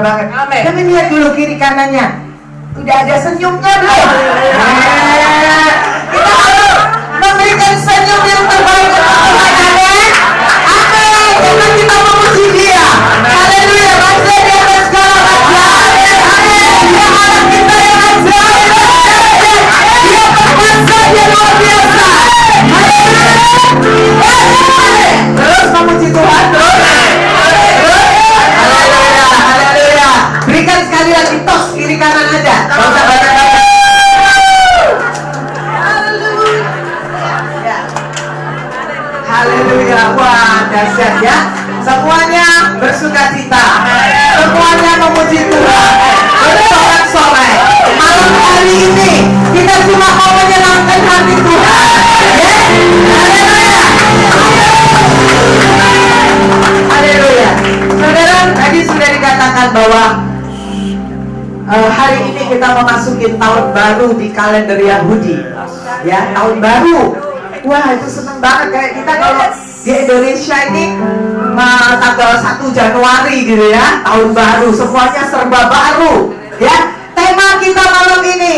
banget. Amin. Tapi lihat dulu kiri kanannya. Tidak ada senyumnya. hari ini kita memasuki tahun baru di kalender Yahudi. Ya, tahun baru. Wah, itu seneng banget kayak kita kalau di Indonesia ini tanggal 1 Januari gitu ya, tahun baru, semuanya serba baru. Ya, tema kita malam ini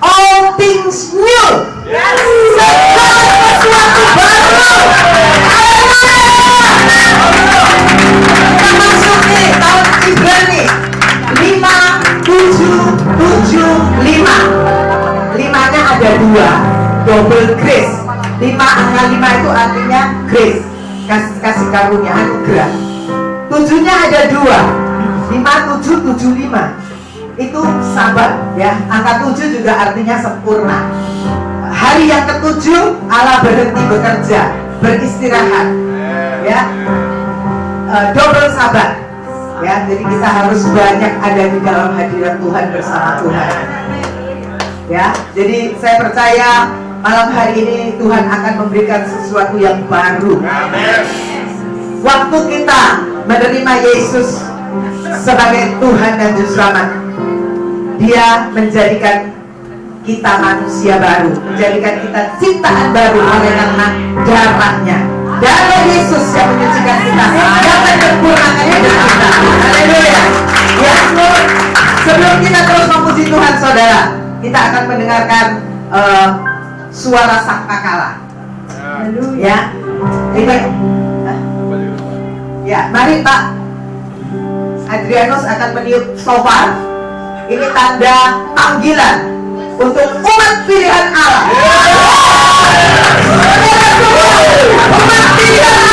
All things new. Kasih kasih karunia anugerah tujuhnya ada dua. Lima tujuh tujuh lima. Itu sabar ya. Angka tujuh juga artinya sempurna. Hari yang ketujuh Allah berhenti bekerja beristirahat ya. Eh, double sabar ya. Jadi kita harus banyak ada di dalam hadirat Tuhan bersama Tuhan ya. Jadi saya percaya malam hari ini Tuhan akan memberikan sesuatu yang baru. Waktu kita menerima Yesus sebagai Tuhan dan Juru Selamat dia menjadikan kita manusia baru menjadikan kita ciptaan baru oleh karena darahnya. Darah Yesus yang menyucikan kita. Yang menyempurnakan hidup kita. Haleluya. Ya sebelum kita terus memuji Tuhan saudara kita akan mendengarkan eh, suara sangkakala ya. Ini. Ya mari Pak. Adrianus akan meniup sofar ini tanda panggilan untuk umat pilihan Allah. Saudara semua,